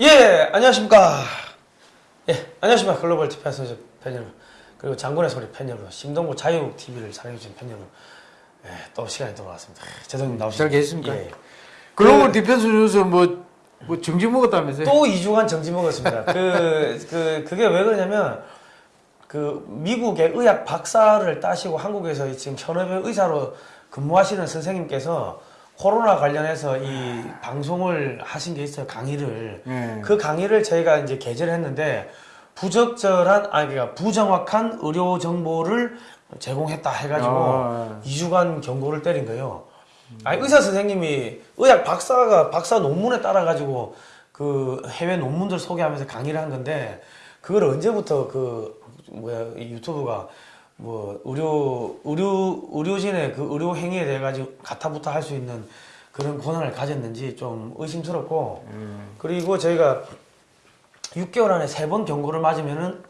예, 안녕하십니까. 예, 안녕하십니까. 글로벌 TV에서 팬 여러분. 그리고 장군의 소리 팬 여러분. 심동구 자유 TV를 사랑해주신 팬 여러분. 예, 또 시간이 돌아왔습니다. 재성님 나오시죠. 잘 계십니까? 예. 글로벌 디펜스 뉴스 뭐, 뭐 정지 먹었다면서요? 또 2주간 정지 먹었습니다. 그, 그, 그게 왜 그러냐면, 그, 미국의 의학 박사를 따시고 한국에서 지금 현업의 의사로 근무하시는 선생님께서 코로나 관련해서 이 방송을 하신 게 있어요. 강의를. 예. 그 강의를 저희가 이제 게재를 했는데, 부적절한, 아니, 그러니까 부정확한 의료 정보를 제공했다 해가지고 아. 2주간 경고를 때린 거예요. 아니, 의사 선생님이 의학 박사가 박사 논문에 따라 가지고 그 해외 논문들 소개하면서 강의를 한 건데 그걸 언제부터 그 뭐야 이 유튜브가 뭐 의료 의료 의료진의 그 의료 행위에 대해 가지고 가타부타 할 수 있는 그런 권한을 가졌는지 좀 의심스럽고 그리고 저희가 6개월 안에 세 번 경고를 맞으면은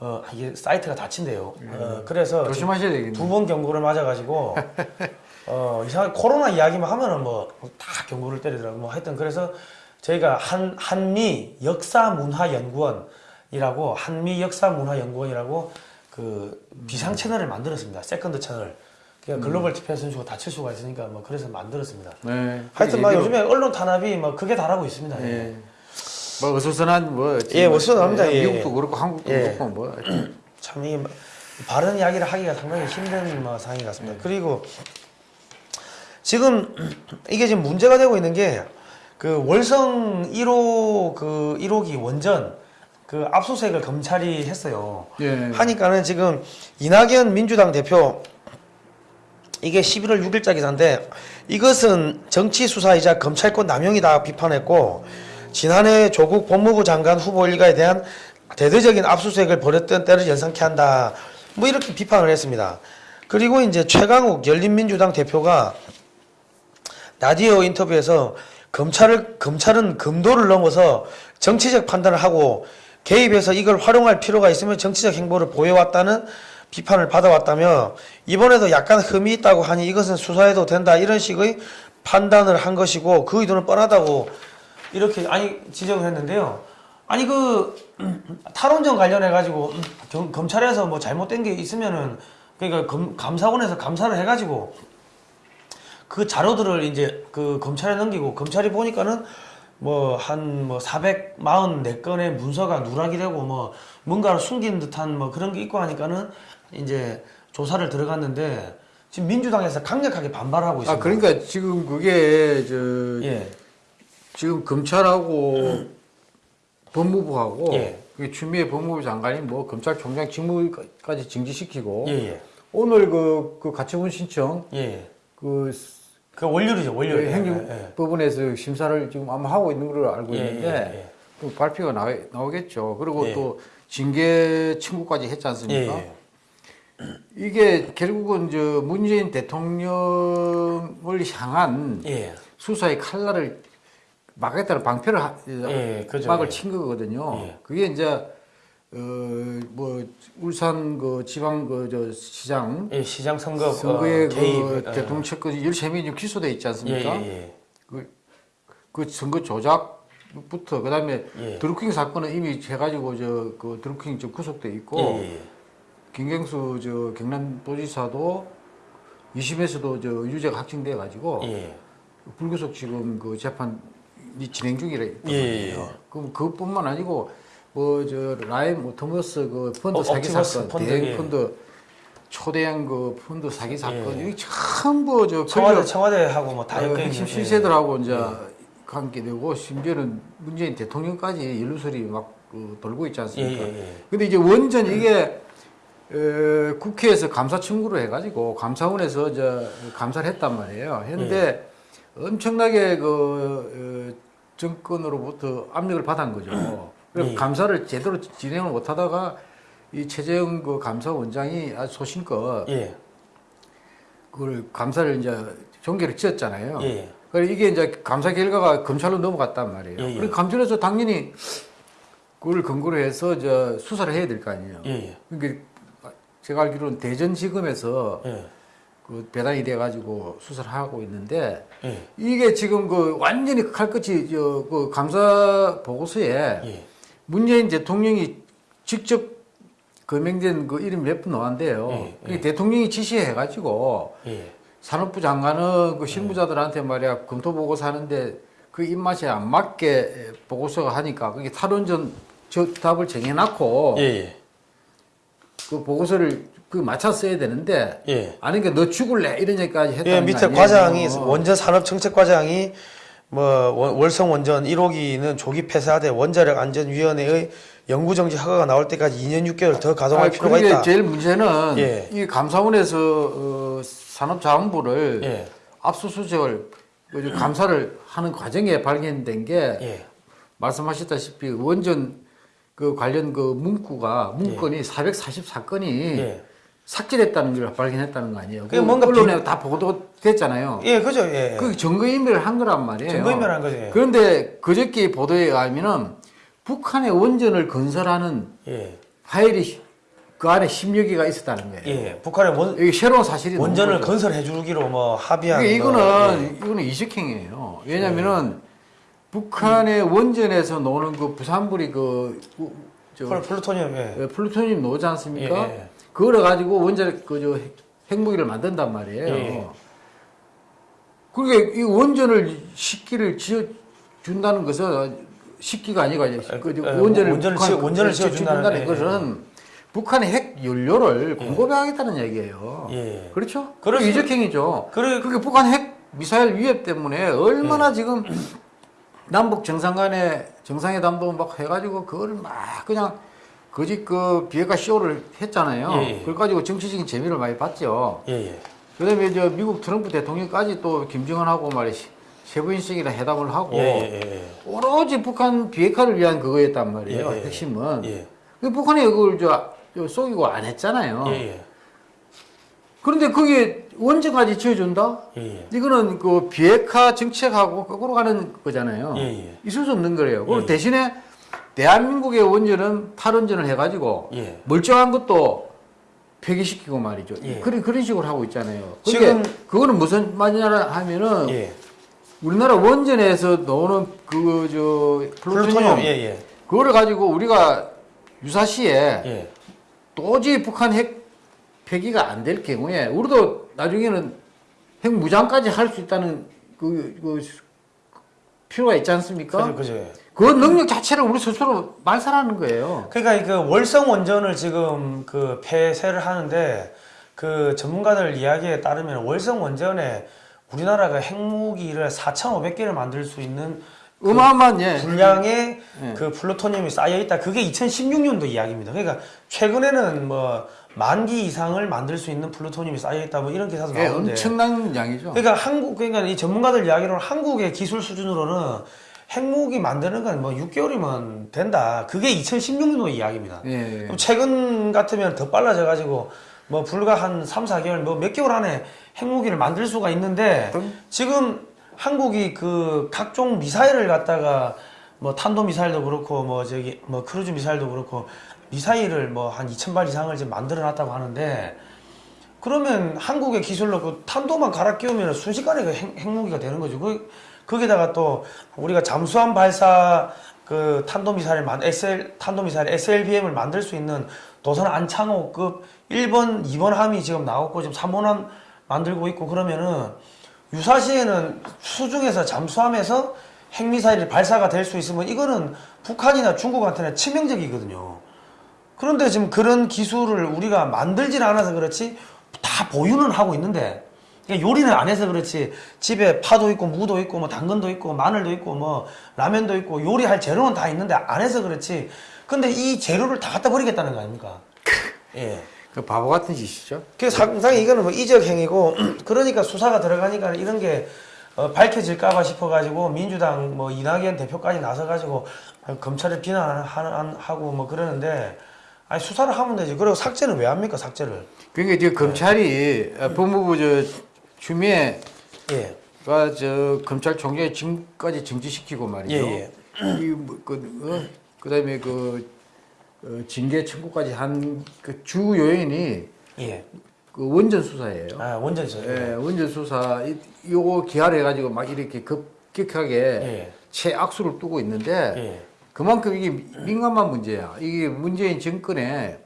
어 이게 사이트가 닫힌대요. 어, 그래서 조심하셔야 되겠네. 두번 경고를 맞아가지고 어 이상하게 코로나 이야기만 하면은 뭐 다 경고를 때리더라고 뭐 하여튼 그래서 저희가 한 한미 역사문화연구원이라고 한미 역사문화연구원이라고 그 비상 채널을 만들었습니다 second 채널 그러니까 글로벌 디펜스 뉴스가 닫힐 수가 있으니까 뭐 그래서 만들었습니다 네. 하여튼 막 얘기로- 요즘에 언론 탄압이 뭐 극에 달하고 있습니다 예. 뭐 어수선한 뭐 예, 어수선합니다. 예, 미국도 예. 그렇고 한국도 예. 그렇고 뭐 참 이게 뭐 바른 이야기를 하기가 상당히 힘든 뭐 상황인 것 같습니다. 그리고 지금 이게 지금 문제가 되고 있는 게 그 월성 1호 그 1호기 원전 그 압수수색을 검찰이 했어요. 예. 하니까는 지금 이낙연 민주당 대표 이게 11월 6일자 기사인데 이것은 정치 수사이자 검찰권 남용이다 비판했고 지난해 조국 법무부 장관 후보 일가에 대한 대대적인 압수수색을 벌였던 때를 연상케 한다. 뭐 이렇게 비판을 했습니다. 그리고 이제 최강욱 열린민주당 대표가 라디오 인터뷰에서 검찰을 검찰은 금도를 넘어서 정치적 판단을 하고 개입해서 이걸 활용할 필요가 있으면 정치적 행보를 보여왔다는 비판을 받아왔다며 이번에도 약간 흠이 있다고 하니 이것은 수사해도 된다 이런 식의 판단을 한 것이고 그 의도는 뻔하다고 이렇게 아니 지적을 했는데요. 아니 그 탈원전 관련해 가지고 검찰에서 뭐 잘못된 게 있으면은 그러니까 검, 감사원에서 감사를 해 가지고 그 자료들을 이제 그 검찰에 넘기고 검찰이 보니까는 뭐한뭐 444건의 문서가 누락이 되고 뭐 뭔가를 숨긴 듯한 뭐 그런 게 있고 하니까는 이제 조사를 들어갔는데 지금 민주당에서 강력하게 반발하고 있습니다. 아 그러니까 지금 그게 저 예. 지금 검찰하고 법무부하고 예. 그 추미애 법무부 장관이 뭐 검찰총장 직무까지 정지시키고 예, 예. 오늘 그, 그 가처분 신청 예. 그 그 월요일이죠, 월요일. 예, 예. 행정법원에서 심사를 지금 아마 하고 있는 걸로 알고 예, 있는데 예, 예. 그 발표가 나, 나오겠죠. 그리고 예. 또 징계 청구까지 했지 예, 않습니까? 예. 이게 결국은 저 문재인 대통령을 향한 예. 수사의 칼날을 막겠다는 방패를 하- 예, 그죠. 막을 예. 친 거거든요. 예. 그게 이제 어 뭐 울산 그 지방 그 저 시장 예, 시장 선거 선거에 어, 개입 그 어, 대통령 측근 13명이 기소돼 있지 예, 않습니까? 예, 그, 그 선거 조작부터 그다음에 예. 드루킹 사건은 이미 해가지고 저 그 드루킹 저 구속돼 예. 있고 예, 예, 예. 김경수 저 경남도지사도 2심에서도 저 유죄가 확정돼 가지고 예. 불구속 지금 그 재판이 진행 중이라 있거든요. 예, 예, 예. 그럼 그것뿐만 아니고 뭐저 라임 옵티머스 그 펀드 어, 사기 사건, 펀드, 대행 예. 펀드 초대형 그 펀드 사기 사건 예. 이게 전부 저 청와대 청와대하고 뭐다 어, 핵심 실세들하고 이제 예. 관계되고 심지어는 문재인 대통령까지 연루설이 막 그, 돌고 있지 예, 않습니까? 예, 예. 근데 이제 원전 이게 에, 국회에서 감사 청구를 해가지고 감사원에서 저 감사를 했단 말이에요. 했는데 예. 엄청나게 그 어, 정권으로부터 압력을 받은 거죠. 예. 감사를 제대로 진행을 못하다가 이 최재형 그 감사원장이 아주 소신껏 예. 그걸 감사를 이제 종결을 지었잖아요. 예. 그래 이게 이제 감사 결과가 검찰로 넘어갔단 말이에요. 예, 예. 그리고 감찰에서 당연히 그걸 근거로 해서 저 수사를 해야 될 거 아니에요. 예. 예. 그러니까 제가 알기로는 대전지검에서 예. 그 배당이 돼 가지고 수사를 하고 있는데 예. 이게 지금 그 완전히 칼끝이 저 그 감사 보고서에 예. 문재인 대통령이 직접 거명된 그 이름 몇 분 나왔는데요. 예, 그게 대통령이 지시해 가지고 예. 산업부 장관은 그 실무자들한테 말이야 검토 보고서 하는데 그 입맛에 안 맞게 보고서가 하니까 그게 탈원전 저 답을 정해놨고 예. 예. 그 보고서를 그 맞춰 써야 되는데 예. 아니 그러니까 너 죽을래 이런 얘기까지 했다는 예, 거 밑에? 과장이 어. 원전 산업 정책 과장이 뭐 원- 월성 원전 1호기는 조기 폐쇄하되 원자력 안전 위원회의 연구 정지 허가가 나올 때까지 2년 6개월 더 가동할 아, 필요가 있다. 제일 문제는 예. 이 감사원에서 어, 산업자원부를 예. 압수수색을 그 감사를 하는 과정에 발견된 게 예. 말씀하셨다시피 원전 그 관련 그 문구가 문건이 444건이 예. 삭제됐다는 걸 발견했다는 거 아니에요? 그게 그 뭔가 언론에 다 보도됐잖아요. 예, 그죠. 예. 그 증거인멸을 한 거란 말이에요. 증거인멸한 거죠, 예. 그런데 그저께 보도에 의하면은 북한의 원전을 건설하는 예. 파일이 그 안에 10여 개가 있었다는 거예요. 예. 북한의 원, 이게 새로운 사실이 원전을. 건설해 주기로 뭐 합의한 뭐, 이거는 예. 이거는 이적행위예요. 왜냐면은 북한의 원전에서 나오는 그 부산물이 그 우- 저, 플- 플루토늄 예. 예, 플루토늄 나오지 않습니까? 예, 예. 그걸 가지고 원전 그저 핵무기를 만든단 말이에요. 예. 그게 이 원전을 십 기를 지어 준다는 것은 식기가 아니고 이제 그 예, 원전을 원전을 북한- 지어- 원전을 지어 준다는, 예, 것은 북한의 핵 연료를 공급하겠다는 얘기예요. 예. 그렇죠? 수- 이적행위죠. 그래- 그게 북한 핵 미사일 위협 때문에 예. 얼마나 지금 남북 정상 간에 정상회담도 막 해가지고 그거를 막 그냥 거짓 그 비핵화 쇼를 했잖아요. 예, 예. 그걸 가지고 정치적인 재미를 많이 봤죠. 예, 예. 그다음에 저 미국 트럼프 대통령까지 또 김정은하고 말이 세부인식이랑 회담을 하고 예, 예, 예. 오로지 북한 비핵화를 위한 그거였단 말이에요. 핵심은. 예. 그 북한이 그걸 저, 저 속이고 안 했잖아요. 예, 예. 그런데 그게 원전까지 지어준다? 예, 예. 이거는 그 비핵화 정책하고 거꾸로 가는 거잖아요. 예, 예. 있을 수 없는 거예요. 그리고 예. 대신에 대한민국의 원전은 탈원전을 해가지고 예. 멀쩡한 것도 폐기시키고 말이죠. 예. 그런 그런 식으로 하고 있잖아요. 지금- 그거는 무슨 말이냐 하면은 예. 우리나라 원전에서 나오는 그 저 플루토늄 플루토늄 예, 예. 그거를 가지고 우리가 유사시에 예. 도저히 북한 핵 폐기가 안 될 경우에 우리도 나중에는 핵 무장까지 할 수 있다는 그, 그 필요가 있지 않습니까? 그죠, 그죠. 그 능력 자체를 우리 스스로 말살하는 거예요. 그러니까 그 월성 원전을 지금 그 폐쇄를 하는데 그 전문가들 이야기에 따르면 월성 원전에 우리나라가 핵무기를 4,500개를 만들 수 있는 어마어마한 예. 분량의 예. 그 플루토늄이 쌓여 있다. 그게 2016년도 이야기입니다. 그러니까 최근에는 뭐 만기 이상을 만들 수 있는 플루토늄이 쌓여 있다. 뭐 이런 기사도 예, 나오는데. 엄청난 양이죠. 그러니까 한국 그러니까 이 전문가들 이야기로는 한국의 기술 수준으로는 핵무기 만드는 건 뭐 6개월이면 된다. 그게 2016년도 이야기입니다. 예. 그럼 최근 같으면 더 빨라져 가지고 뭐 불과 한 3, 4개월 뭐 몇 개월 안에 핵무기를 만들 수가 있는데 지금 한국이 그 각종 미사일을 갖다가 뭐 탄도 미사일도 그렇고 뭐 저기 뭐 크루즈 미사일도 그렇고 미사일을 뭐 한 2,000발 이상을 지금 만들어 놨다고 하는데 그러면 한국의 기술로 그 탄두만 갈아 끼우면 순식간에 그 핵, 핵무기가 되는 거죠. 그, 거기다가 또 우리가 잠수함 발사 그 탄도미사일 만 SL 탄도미사일 SLBM을 만들 수 있는 도선 안창호급 1번, 2번 함이 지금 나왔고 지금 3번 함 만들고 있고 그러면은 유사시에는 수중에서 잠수함에서 핵미사일이 발사가 될 수 있으면 이거는 북한이나 중국한테는 치명적이거든요. 그런데 지금 그런 기술을 우리가 만들지는 않아서 그렇지 다 보유는 하고 있는데 요리는 안 해서 그렇지 집에 파도 있고 무도 있고 뭐 당근도 있고 마늘도 있고 뭐 라면도 있고 요리할 재료는 다 있는데 안 해서 그렇지 근데 이 재료를 다 갖다 버리겠다는 거 아닙니까? 예. 그 바보 같은 짓이죠. 그 상당히 이거는 뭐 이적 행위고 그러니까 수사가 들어가니까 이런 게 어, 밝혀질까봐 싶어가지고 민주당 뭐 이낙연 대표까지 나서가지고 검찰을 비난하고 뭐 그러는데 아니 수사를 하면 되지 그리고 삭제는 왜 합니까 삭제를 그러니까 지금 검찰이 어, 법무부 저 추미애 예 가저 검찰총장이 지금까지 정지시키고 말이죠. 예, 이그 어, 그다음에 그 어, 징계 청구까지 한 그 주 요인이 예. 그그 원전 수사예요. 아 원전이죠. 예, 원전 수사 이- 요거 기하를 해가지고 막 이렇게 급격하게 예. 최악수를 두고 있는데 예. 그만큼 이게 민감한 문제야. 이게 문재인 정권의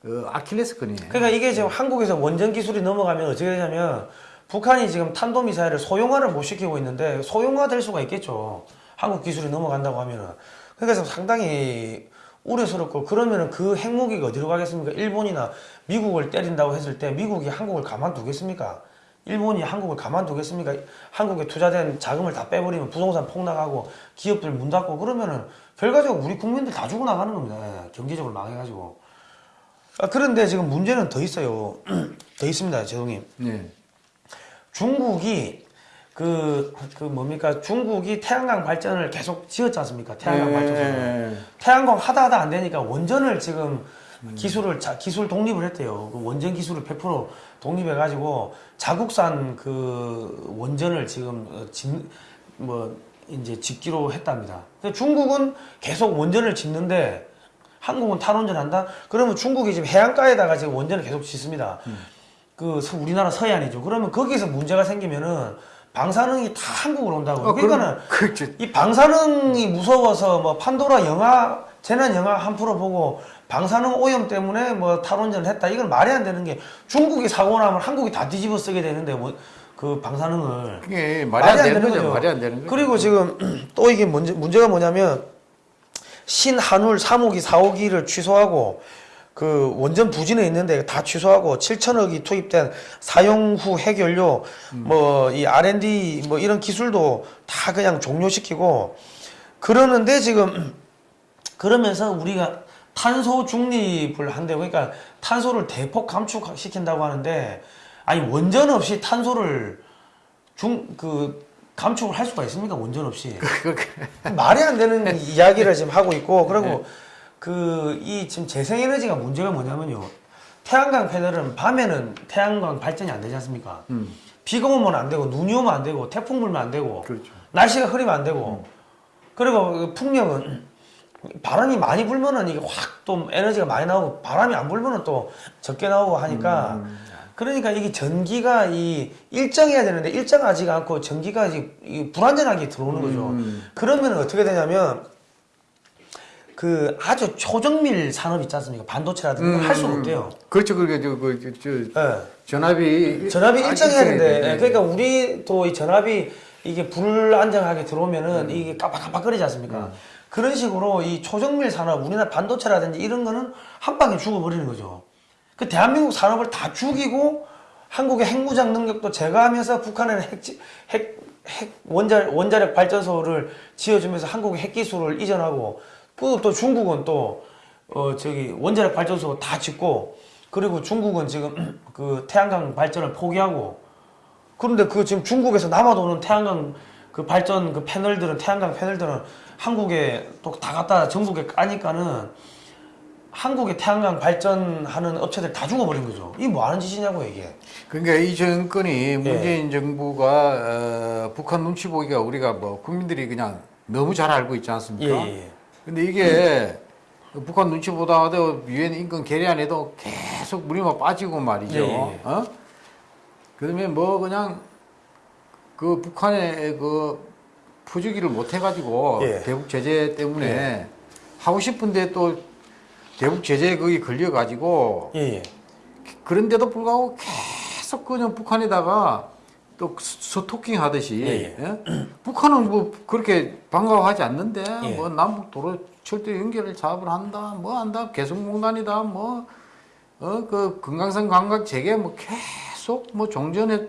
그 아킬레스건이에요. 그러니까 이게 지금 한국에서 원전 기술이 넘어가면 어떻게 되냐면 북한이 지금 탄도 미사일을 소형화를 못 시키고 있는데 소형화 될 수가 있겠죠. 한국 기술이 넘어간다고 하면은 그러니까 지금 상당히 우려스럽고 그러면은 그 핵무기가 어디로 가겠습니까? 일본이나 미국을 때린다고 했을 때 미국이 한국을 가만두겠습니까? 일본이 한국을 가만두겠습니까? 한국에 투자된 자금을 다 빼버리면 부동산 폭락하고 기업들 문 닫고 그러면은 결과적으로 우리 국민들 다 죽어 나가는 겁니다. 예, 경제적으로 망해가지고. 아, 그런데 지금 문제는 더 있어요. 더 있습니다, 제동님. 네. 중국이 그, 그 뭡니까? 중국이 태양광 발전을 계속 지었지 않습니까? 태양광 발전소. 네. 태양광 하다 하다 안 되니까 원전을 지금 기술을 자, 기술 독립을 했대요. 그 원전 기술을 100% 독립해 가지고 자국산 그 원전을 지금 어, 짓, 뭐 이제 짓기로 했답니다. 근데 중국은 계속 원전을 짓는데 한국은 탈원전 한다? 그러면 중국이 지금 해안가에다가 지금 원전을 계속 짓습니다. 그 서- 우리나라 서해안이죠. 그러면 거기서 문제가 생기면은 방사능이 다 한국으로 온다고. 어, 그러니까는 그렇죠. 이 방사능이 무서워서 뭐 판도라 영화 재난 영화 한 프로 보고 방사능 오염 때문에 뭐 탈원전을 했다 이건 말이 안 되는 게 중국이 사고 나면 한국이 다 뒤집어 쓰게 되는데 뭐 그 방사능을 그게 말이 안 되는 거죠. 말이 안 되는 거죠. 그리고 지금 또 이게 문제 문제가 뭐냐면 신한울 3호기 4호기를 취소하고 그 원전 부진에 있는데 다 취소하고 7천억이 투입된 사용 후 핵연료 뭐이 R&D 뭐 이런 기술도 다 그냥 종료시키고 그러는데 지금 그러면서 우리가 탄소 중립을 한대요. 그러니까 탄소를 대폭 감축시킨다고 하는데 아니 원전 없이 탄소를 중 그 감축을 할 수가 있습니까? 원전 없이 말이 안 되는 이야기를 지금 하고 있고 그리고 그 이 지금 재생에너지가 문제가 뭐냐면요. 태양광 패널은 밤에는 태양광 발전이 안 되지 않습니까? 음. 비가 오면 안 되고 눈이 오면 안 되고 태풍 불면 안 되고 그렇죠. 날씨가 흐리면 안 되고 그리고 그 풍력은 바람이 많이 불면은 이게 확 또 에너지가 많이 나오고 바람이 안 불면은 또 적게 나오고 하니까 그러니까 이게 전기가 이 일정해야 되는데 일정하지가 않고 전기가 이제 이 불안전하게 들어오는 거죠. 음. 그러면 어떻게 되냐면 그 아주 초정밀 산업 있지 않습니까? 반도체라든가 할 수가 없대요. 그렇죠. 그게 저 그 저, 저, 예. 전압이 전압이 아, 일정해야 되는데 돼. 예, 그러니까 우리도 이 전압이 이게 불안정하게 들어오면은 이게 깜빡깜빡거리지 않습니까? 그런 식으로 이 초정밀 산업 우리나라 반도체라든지 이런 거는 한 방에 죽어버리는 거죠. 그 대한민국 산업을 다 죽이고 한국의 핵무장 능력도 제거하면서 북한에는 핵, 핵, 핵 원자, 원자력 발전소를 지어주면서 한국의 핵 기술을 이전하고 또, 또 중국은 또 어, 저기 원자력 발전소 다 짓고 그리고 중국은 지금 그 태양광 발전을 포기하고 그런데 그 지금 중국에서 남아도는 태양광 그 발전 그 패널들은 태양광 패널들은 한국에 또 다 갖다 전국에 까니까는 한국의 태양광 발전하는 업체들 다 죽어버린 거죠. 이게 뭐 하는 짓이냐고 이게. 그러니까 이 정권이 문재인 정부가 어, 북한 눈치 보기가 우리가 뭐 국민들이 그냥 너무 잘 알고 있지 않습니까? 예, 예. 근데 이게 북한 눈치 보다가도 유엔 인권 계례안에도 계속 물이만 빠지고 말이죠. 예, 예. 어? 그다음에 뭐 그냥 그 북한의 그 푸주기를 못 해가지고 예. 대북 제재 때문에 하고 싶은데 또 대북 제재 거기 걸려가지고 예, 예. 그런데도 불구하고 계속 그냥 북한에다가 또 스토킹 하듯이 예, 예? 북한은 뭐 그렇게 반가워하지 않는데 예. 뭐 남북 도로 철도 연결을 작업을 한다 뭐 한다 개성공단이다 뭐 어 그 금강산 관광 재개 뭐 계속 뭐 종전에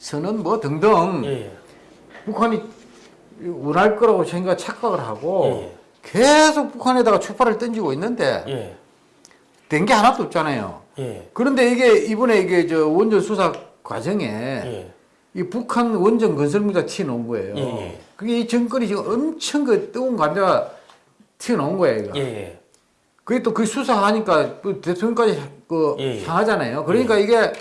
서는 뭐 등등 예, 예. 북한이 원할 거라고 생각 착각을 하고 예, 계속 북한에다가 추파를 던지고 있는데 예. 된게 하나도 없잖아요. 예. 그런데 이게 이번에 이게 저 원전 수사 과정에 예. 이 북한 원전 건설무자 튀어나온 거예요. 예, 예. 그게 이 정권이 지금 엄청 그 뜨거운 감자가 튀어나온 거예요. 이거. 예, 예. 그게 또 그 수사하니까 그 대통령까지 그 예, 예. 향하잖아요. 그러니까 이게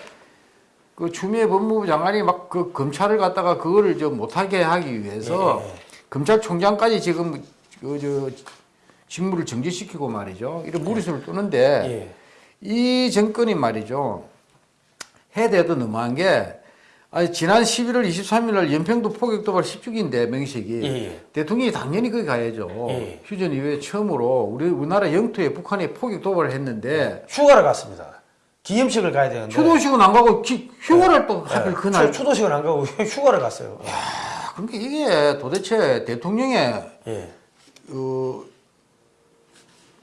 그 추미애 법무부 장관이 막 그 검찰을 갖다가 그거를 좀 못하게 하기 위해서 예, 예. 검찰총장까지 지금 그 저 직무를 정지시키고 말이죠. 이런 무리수를 뜨는데 예. 이 정권이 말이죠. 해대도 너무한 게 아니 지난 11월 23일 날 연평도 포격 도발 10주기인데 명식이 예, 예. 대통령이 당연히 거기 가야죠. 예. 휴전 이후에 처음으로 우리 우리나라 영토에 북한이 포격 도발을 했는데 휴가를 갔습니다. 기념식을 가야 되는데. 추도식은 안 가고 기- 휴가를 또 하필 네, 그날 추, 추도식은 안 가고 휴가를 갔어요. 아, 그러니까 이게 도대체 대통령의 예. 어,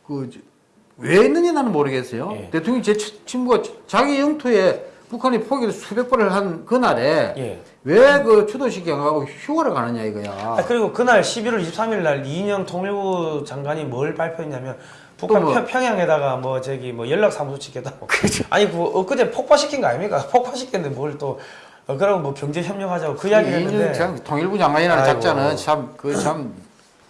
그왜 했는지 나는 모르겠어요. 예. 대통령 제 치- 친구가 자기 영토에 북한이 포기를 수백 번을 한 그날에 예. 왜그 추도식이 안 가고 휴가를 가느냐 이거야. 아, 그리고 그날 11월 23일 날 이인영 통일부 장관이 뭘 발표했냐면 북한 또 뭐? 평- 평양에다가 뭐 저기 뭐 연락 사무소 짓겠다고. 아니 그 엊그제 폭파시킨 거 아닙니까? 폭파시켰는데 뭘 또 어, 그러고 뭐 경제 협력하자고 그 이야기를 했는데. 장- 통일부 장관이라는 아이고. 작자는 참 그 참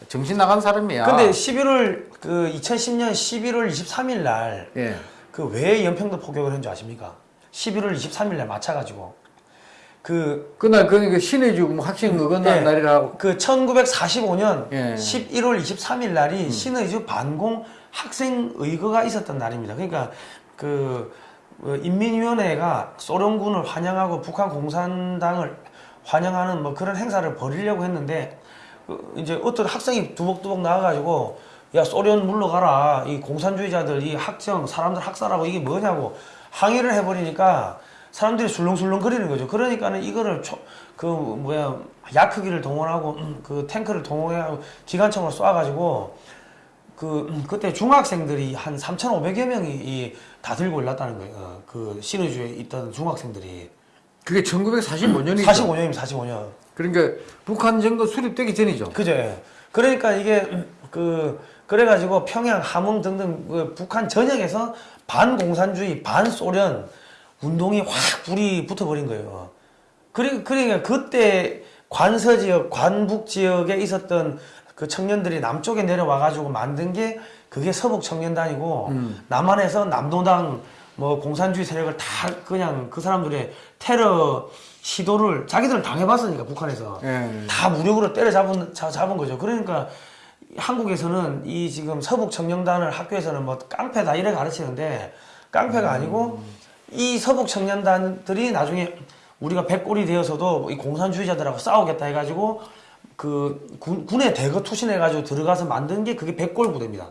정신 나간 사람이야. 근데 11월 그 2010년 11월 23일 날 예. 그왜 연평도 포격을 한 줄 아십니까? 11월 23일 날 맞춰가지고 그 그날 그 신의주 뭐 학생 어긋난 예. 날이라고. 그 1945년 예. 11월 23일 날이 신의주 반공 학생 의거가 있었던 날입니다. 그러니까 그 어, 인민위원회가 소련군을 환영하고 북한 공산당을 환영하는 뭐 그런 행사를 벌이려고 했는데 그 이제 어떤 학생이 두벅두벅 나와가지고 야 소련 물러가라 이 공산주의자들 이 학정 사람들 학살하고 이게 뭐냐고 항의를 해버리니까 사람들이 술렁술렁 거리는 거죠. 그러니까는 이거를 초, 그 뭐야 야크기를 동원하고 음, 그 탱크를 동원하고 기관총을 쏴가지고 그 음, 그때 중학생들이 한 3,500여 명이 이, 다 들고 올랐다는 거예요. 어, 그 신의주에 있던 중학생들이 그게 1945년이죠. 45년이면 45년. 그러니까 북한 정도 수립되기 전이죠. 그죠. 예. 그러니까 이게 음, 그 그래가지고 평양, 함흥 등등 그 북한 전역에서 반공산주의, 반소련 운동이 확 불이 붙어버린 거예요. 그리, 그러니까 그때 관서 지역, 관북 지역에 있었던 그 청년들이 남쪽에 내려와가지고 만든 게 그게 서북 청년단이고 남한에서 남노당 뭐 공산주의 세력을 다 그냥 그 사람들의 테러 시도를 자기들은 당해봤으니까 북한에서 예. 다 무력으로 때려잡은 자- 잡은 거죠. 그러니까 한국에서는 이 지금 서북 청년단을 학교에서는 뭐 깡패다 이래 가르치는데 깡패가 아니고 이 서북 청년단들이 나중에 우리가 백골이 되어서도 이 공산주의자들하고 싸우겠다 해가지고 그 군, 군에 대거 투신해가지고 들어가서 만든 게 그게 백골 부대입니다.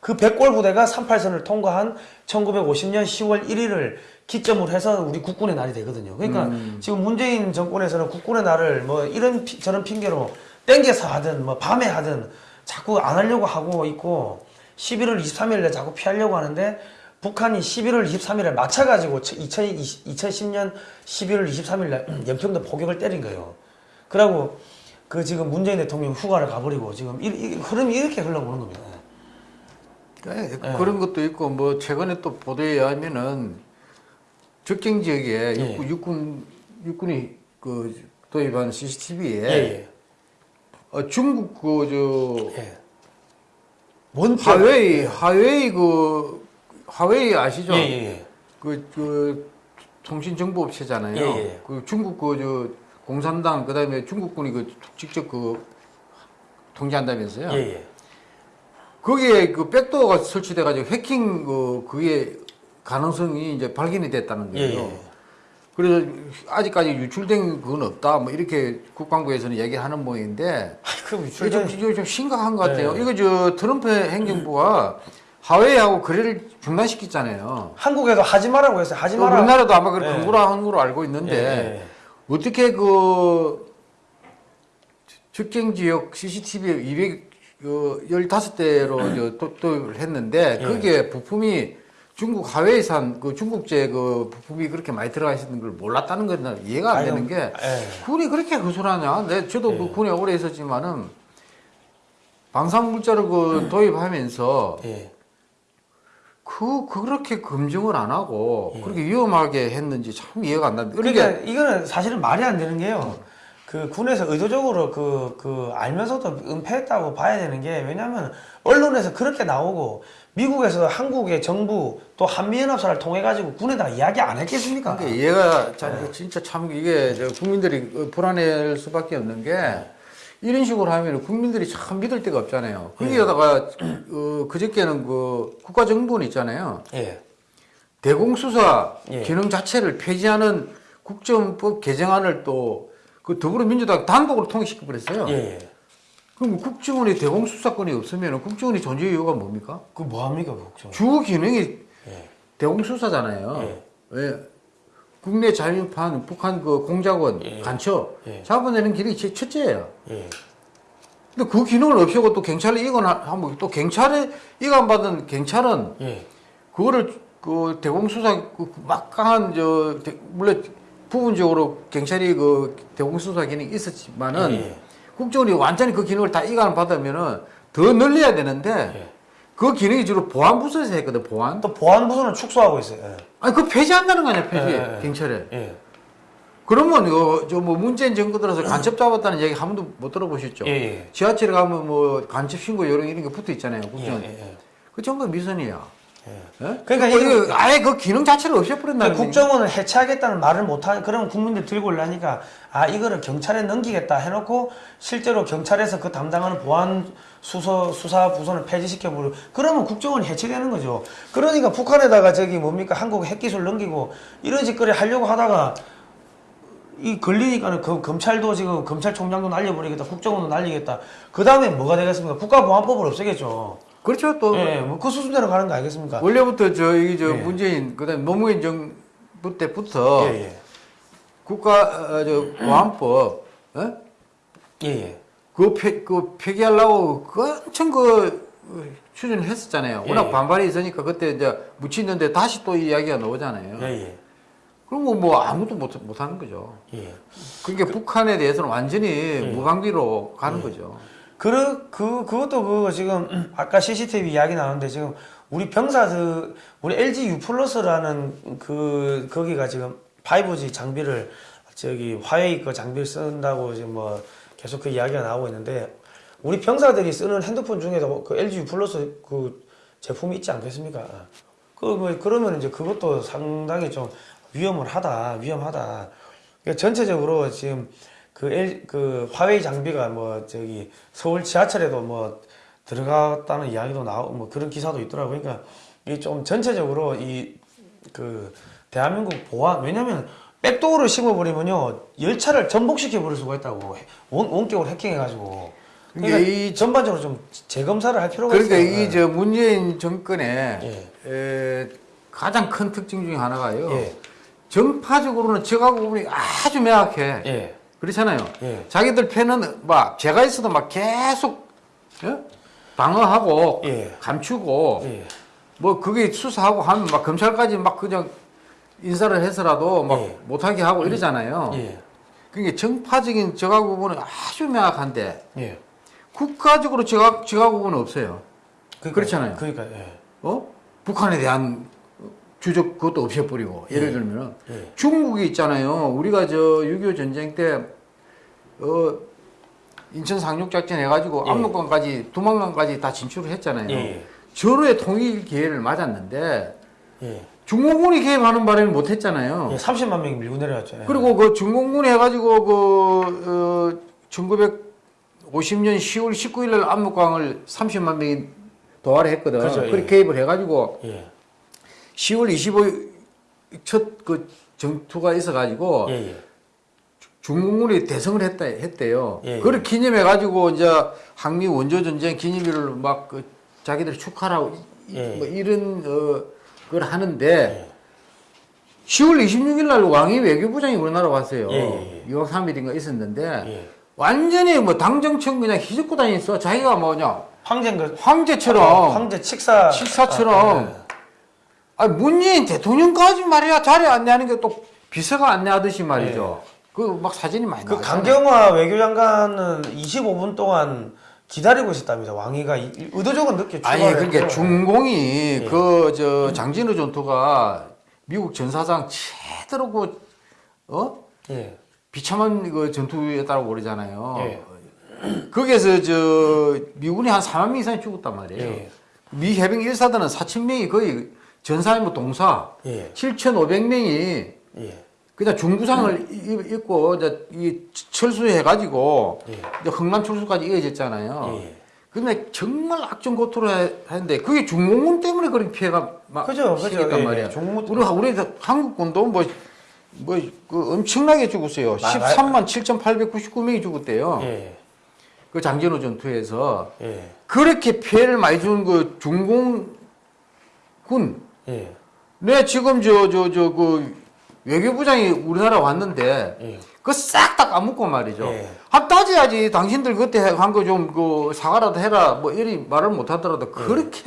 그 백골 부대가 38선을 통과한 1950년 10월 1일을 기점으로 해서 우리 국군의 날이 되거든요. 그러니까 지금 문재인 정권에서는 국군의 날을 뭐 이런 피- 저런 핑계로 땡겨서 하든 뭐 밤에 하든 자꾸 안 하려고 하고 있고 11월 23일에 자꾸 피하려고 하는데 북한이 11월 23일에 맞춰가지고 2020, 2010년 11월 23일날 연평도 포격을 때린 거예요. 그러고 그 지금 문재인 대통령 휴가를 가버리고 지금 이, 이, 흐름이 이렇게 흘러오는 겁니다. 예, 그런 것도 있고 뭐 최근에 또 보도에 의하면은 적경 지역에 예. 육군, 육군 육군이 그 도입한 CCTV에 예, 어, 중국 그저 예. 원 하웨이 하웨이 그 하웨이 아시죠? 예, 예, 예. 그, 그 통신 정보 업체잖아요. 예, 예. 그 중국 그저 공산당 그다음에 중국군이 그 직접 그 통제한다면서요. 예, 예. 거기에 그 백도어가 설치돼 가지고 해킹 그 그게 가능성이 이제 발견이 됐다는 예, 거예요. 예. 그래서 아직까지 유출된 그건 없다. 뭐 이렇게 국방부에서는 얘기하는 모양인데 그 이게 유출 좀, 이게 좀 심각한 것 같아요. 네. 이거 저 트럼프 행정부가 하웨이하고 거래를 중단시켰잖아요. 한국에도 하지 말라고 했어요. 하지 마라. 우리나라도 아마 그 예. 근거라 한 걸로 알고 있는데 예, 예. 어떻게 그 적경 지역 CCTV 200 그 15대로 또, 또 했는데 예. 거기에 부품이 중국 하웨이산 그 중국제 그 부품이 그렇게 많이 들어가 있는 걸 몰랐다는 건난 이해가 안 되는 게 예. 군이 그렇게 허술하냐? 내 저도 그 군에 오래 있었지만은 방사능 물자를 그 도입하면서 예. 그 그렇게 검증을 안 하고 그렇게 위험하게 했는지 참 이해가 안 나는데 그러니까 그러니까 이거는 사실은 말이 안 되는 게요. 그 군에서 의도적으로 그, 그 알면서도 은폐했다고 봐야 되는 게 왜냐하면 언론에서 그렇게 나오고 미국에서 한국의 정부 또 한미연합사를 통해 가지고 군에다가 이야기 안 했겠습니까? 그러니까 이해가 참 진짜 참 이게 저 국민들이 불안할 수밖에 없는 게 이런 식으로 하면 국민들이 참 믿을 데가 없잖아요. 거기에다가 어, 그저께는 그 국가정보원 있잖아요. 예. 대공수사 예. 기능 자체를 폐지하는 국정법 개정안을 또 그 더불어민주당 단독으로 통과시켜 버렸어요. 예, 예. 그럼 국정원이 대공 수사권이 없으면 국정원이 존재 이유가 뭡니까? 그 뭐합니까, 국정? 주 기능이 예. 대공 수사잖아요. 예. 왜? 국내 자유판 북한 그 공작원 예. 간첩 예. 잡아내는 길이 제 첫째예요. 예. 근데 그 기능을 없애고 또 경찰에 이관하면 또 경찰에 이관받은 경찰은 예. 그거를 그 대공 수사 그 막강한 저 대- 물론 부분적으로 경찰이 그 대공 수사 기능이 있었지만은 예. 국정원이 완전히 그 기능을 다 이관을 받으면은 더 늘려야 되는데 예. 그 기능이 주로 보안 부서에서 했거든 보안. 또 보안부서는 축소하고 있어요. 예. 아니 그 폐지한다는 거 아니야 폐지 예, 예, 예. 경찰에. 예. 그러면 이거 저뭐 문재인 정부 들어서 간첩 잡았다는 얘기 한 번도 못 들어보셨죠? 지하철에 가면 뭐 간첩 신고 요런 이런 게 붙어 있잖아요 예, 국정. 예, 예. 그 전부 미선이야. 예. 예? 그러니까 이거 이거- 아예 그 기능 자체를 없애버린다는 그러니까 국정원을 해체하겠다는 말을 못하 그러면 국민들 들고 올라니까 아 이거를 경찰에 넘기겠다 해놓고 실제로 경찰에서 그 담당하는 보안 수서 수사 부서는 폐지시켜 버려 그러면 국정원이 해체되는 거죠. 그러니까 북한에다가 저기 뭡니까 한국 핵기술 넘기고 이런 짓거리 하려고 하다가 이 걸리니까는 그 검찰도 지금 검찰총장도 날려버리겠다 국정원도 날리겠다 그 다음에 뭐가 되겠습니까 국가보안법을 없애겠죠. 그렇죠 또 예, 뭐그 수준대로 가는 거 아니겠습니까? 원래부터 저 이게 저 예. 문재인 그다음 노무현 정부 때부터 예, 예, 국가 어, 저 보안법 어? 예, 예. 그, 폐, 그 폐기하려고 그 엄청 그 어, 추진을 했었잖아요. 워낙 예. 반발이 있으니까 그때 이제 묻히는데 다시 또이 이야기가 나오잖아요. 예, 예, 그럼 뭐 아무도 못, 못 하는 거죠. 예. 그러니까 북한에 대해서는 완전히 무방비로 가는 거죠. 그, 그, 그것도 그거 지금, 음, 아까 CCTV 이야기 나왔는데 지금, 우리 병사들, 우리 LG U 플러스라는 그, 거기가 지금 5G 장비를, 저기, 화웨이 거 장비를 쓴다고 지금 뭐, 계속 그 이야기가 나오고 있는데, 우리 병사들이 쓰는 핸드폰 중에도 그 LG U 플러스 그 제품이 있지 않겠습니까? 그, 뭐, 그러면 이제 그것도 상당히 좀 위험을 하다, 위험하다. 그러니까 전체적으로 지금 그, L, 그 화웨이 장비가 뭐 저기 서울 지하철에도 뭐 들어갔다는 이야기도 나오고 뭐 그런 기사도 있더라고요. 그러니까 이 좀 전체적으로 이 그 대한민국 보안 왜냐면 백도어를 심어버리면요 열차를 전복시켜 버릴 수가 있다고 원, 원격으로 해킹해가지고 그러니까 그러니까 이 전반적으로 좀 재검사를 할 필요가 그러니까 있어요. 이저 문재인 정권의 예. 에, 가장 큰 특징 중에 하나가요. 예. 정파적으로는 적하고 부분이 아주 명확해. 예. 그렇잖아요. 예. 자기들 패는 막 제가 있어도 막 계속 예? 방어하고 예. 감추고 예. 뭐 그게 수사하고 하면 막 검찰까지 막 그냥 인사를 해서라도 막 예. 못하게 하고 이러잖아요. 예. 그러니까 정파적인 적하고 부분은 아주 명확한데 예. 국가적으로 적하, 적하고 부분은 없어요. 그러니까, 그렇잖아요. 그러니까 예. 어? 북한에 대한 주적 그것도 없애버리고 예를 예. 들면은 예. 중국이 있잖아요. 우리가 저 6.25 전쟁 때 어, 인천 상륙 작전 해가지고 예. 압록강까지 두만강까지 다 진출을 했잖아요. 예. 절호의 통일 기회를 맞았는데 예. 중공군이 개입하는 바람에 못했잖아요. 예. 30만 명이 밀고 내려왔죠. 예. 그리고 그 중공군이 해가지고 그 어, 1950년 10월 19일 날 압록강을 30만 명이 도하를 했거든. 그렇죠, 예. 그렇게 개입을 해가지고 예. 10월 25일 첫 그 정투가 있어가지고 예. 예. 중공군이 대성을 했다 했대요. 예, 예. 그걸 기념해 가지고 이제 항미 원조 전쟁 기념일을 막 그 자기들 축하라고 이- 예. 뭐 이런 어 그걸 하는데 10월 26일 날 왕이 외교부장이 우리나라 왔어요. 예, 예, 2박 3일인가 있었는데 예. 완전히 뭐 당정청 그냥 휘젓고 다녔어. 자기가 뭐냐 황제인 그 황제처럼 어, 황제 칙사 식사처럼 아, 예. 아 문재인 대통령까지 말이야 자리에 안내하는 게 또 비서가 안내하듯이 말이죠. 그막 사진이 많이 그 나왔잖아요. 강경화 외교장관은 25분 동안 기다리고 있었답니다. 왕이가 이- 의도적으로 늦게 아니 그러니까 했고요. 중공이 예. 그저 장진우 전투가 미국 전사장 제대로 그 어? 예. 비참한 그 전투였다고 그러잖아요. 예. 거기에서 저 미군이 한 4만 명 이상이 죽었단 말이에요. 예. 미 해병 1사단은 4천 명이 거의 전사의 뭐 동사 예. 7,500명이 예. 그냥 중구상을 입- 입고 이제 이 철수해 가지고 예. 이제 흥남 철수까지 이어졌잖아요. 예. 근데 정말 악정고토로 해- 했는데 그게 중공군 때문에 그런 피해가 막 그죠, 그죠. 생겼단 예, 말이야. 예. 중공군 우리 우리 한국군도 뭐 뭐, 그 엄청나게 죽었어요. 마- 13만 7,899명이 죽었대요. 예, 그 장전호 전투에서 예, 그렇게 피해를 많이 준그 중공군 예, 네 지금 저 저 저 그 외교부장이 우리나라 왔는데 예. 그거 싹다 까먹고 말이죠. 예. 한 따져야지 당신들 그때 한 거 좀 그 사과라도 해라 뭐 이리 말을 못 하더라도 예. 그렇게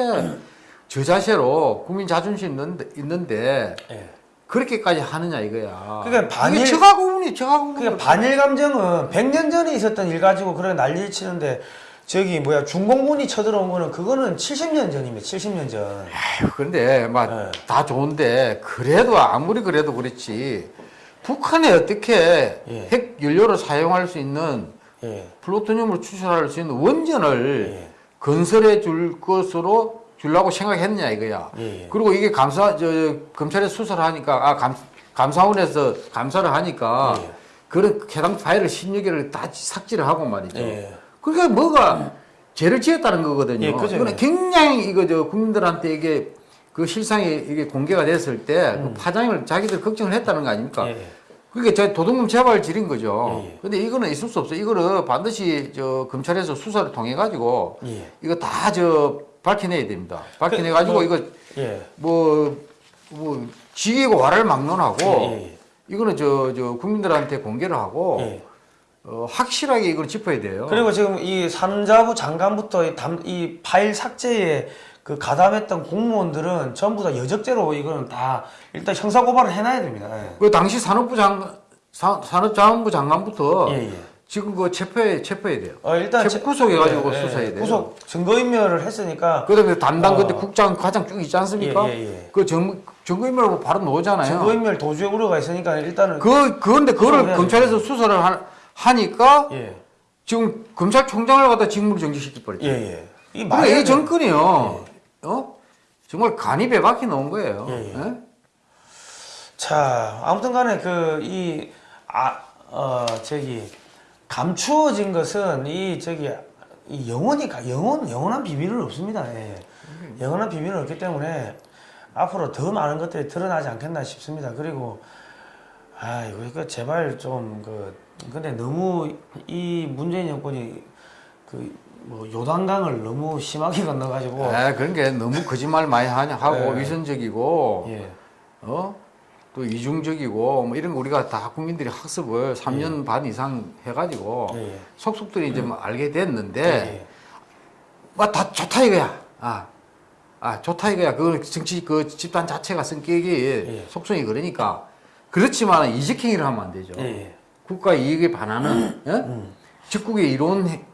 저자세로 국민 자존심 있는데, 있는데 예. 그렇게까지 하느냐 이거야. 그러니까 반일- 이게 저하고문이 저하고문. 그러니까 반일 감정은 100년 전에 있었던 일 가지고 그렇게 난리를 치는데 저기 뭐야 중공군이 쳐들어온 거는 그거는 70년 전입니다. 70년 전. 아유, 근데 막 예. 다 좋은데 그래도 아무리 그래도 그렇지 북한에 어떻게 예. 핵 연료를 사용할 수 있는 예. 플루토늄을 추출할 수 있는 원전을 예. 건설해 줄 것으로 주려고 생각했냐 이거야. 예. 그리고 이게 감사 저 검찰에 수사를 하니까 아 감, 감사원에서 감사를 하니까 예. 그런 해당 파일을 16개를 다 삭제를 하고 말이죠. 예. 그러니까 뭐가 죄를 지었다는 거거든요. 예, 그죠. 이거는 굉장히 이거 저 국민들한테 이게 그 실상이 이게 공개가 됐을 때그 파장을 자기들 걱정을 했다는 거 아닙니까? 음. 예. 그게 저 도둑놈 재발 지린 거죠. 예, 예. 근데 이거는 있을 수 없어요. 이거를 반드시 저 검찰에서 수사를 통해 가지고 예. 이거 다 저 밝혀내야 됩니다. 밝혀내 가지고 그, 이거 예. 뭐, 뭐, 지이고 와를 막론하고, 예, 예. 이거는 저, 저, 국민들한테 공개를 하고, 예. 어, 확실하게 이걸 짚어야 돼요. 그리고 지금 이 산자부 장관부터 이, 담, 이 파일 삭제에 그 가담했던 공무원들은 전부 다 여적죄로 이거는 다 일단 형사 고발을 해놔야 됩니다. 예. 그 당시 산업부 장, 사- 산업자원부 장관부터 예, 예. 지금 그 체포해, 체포해야 돼요. 어, 일단 체포 구속해가지고 예, 예. 수사해야 돼요. 구속 증거인멸을 했으니까 그 다음에 담당 어. 그때 국장 과장 쭉 있지 않습니까? 예. 그 정, 증거인멸하고 바로 나오잖아요. 증거인멸 도주의 우려가 있으니까 일단은 그, 그런데 그거를 검찰에서 수사를 하, 하니까 예, 지금 검찰총장을 갖다 직무를 정지시켜버렸죠. 예, 예. 이 그러니까 이. 정권이요. 어? 정말 간이 배박이 넣은 거예요. 예, 예. 예? 자, 아무튼 간에 그, 이, 아, 어, 저기, 감추어진 것은 이, 저기, 이 영원히, 가- 영원, 영원한 비밀은 없습니다. 예. 영원한 비밀은 없기 때문에 앞으로 더 많은 것들이 드러나지 않겠나 싶습니다. 그리고, 아, 이거, 이거 제발 좀, 그, 근데 너무 이 문재인 정권이 그, 뭐, 요단강을 너무 심하게 건너가지고, 아, 그런 게 너무 거짓말 많이 하냐 하고 예. 위선적이고 예, 어? 또 이중적이고 뭐 이런 거 우리가 다 국민들이 학습을 3년 반 이상 해가지고 예, 예. 속속들이 이제 뭐 알게 됐는데 예, 막다 좋다 이거야. 아, 아 좋다 이거야. 그 정치 그 집단 자체가 성격이 예. 속성이 그러니까 그렇지만 이직행위를 하면 안 되죠. 예, 예. 국가 이익에 반하는 예? 적국의 이론 행-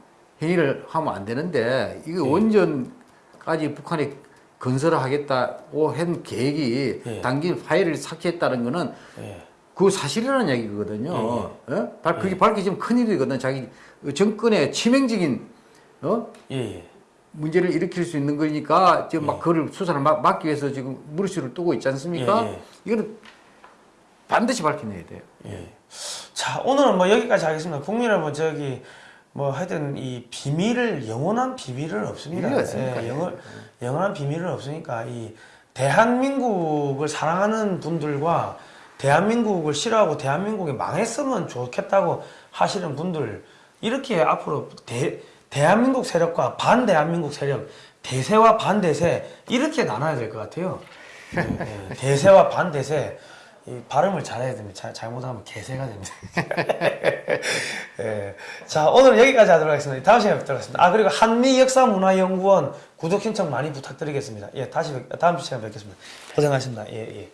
행위를 하면 안 되는데 이게 원전까지 북한이 건설을 하겠다고 한 계획이 예. 당긴 파일을 삭제했다는 거는 예. 그 사실이라는 얘기거든요. 예? 발- 그게 밝혀지면 큰일이거든. 자기 정권의 치명적인 어? 예, 예. 문제를 일으킬 수 있는 거니까 지금 막 그걸 수사를 막, 막기 위해서 지금 무리수를 뜨고 있지 않습니까? 예, 예. 이거는 반드시 밝혀내야 돼요. 예. 자, 오늘은 뭐 여기까지 하겠습니다. 국민 여러분, 저기, 뭐 하여튼 이 비밀을, 영원한 비밀은 없습니다. 예, 영원, 영원한 비밀은 없으니까 이 대한민국을 사랑하는 분들과 대한민국을 싫어하고 대한민국이 망했으면 좋겠다고 하시는 분들, 이렇게 앞으로 대, 대한민국 세력과 반대한민국 세력, 대세와 반대세, 이렇게 나눠야 될 것 같아요. 예, 예. 대세와 반대세. 이 발음을 잘해야 됩니다. 잘, 잘못하면 개세가 됩니다. 예. 자, 오늘 여기까지 하도록 하겠습니다. 다음 시간에 뵙도록 하겠습니다. 아, 그리고 한미역사문화연구원 구독 신청 많이 부탁드리겠습니다. 예, 다시, 뵙, 다음 시간에 뵙겠습니다. 고생하셨습니다. 예, 예.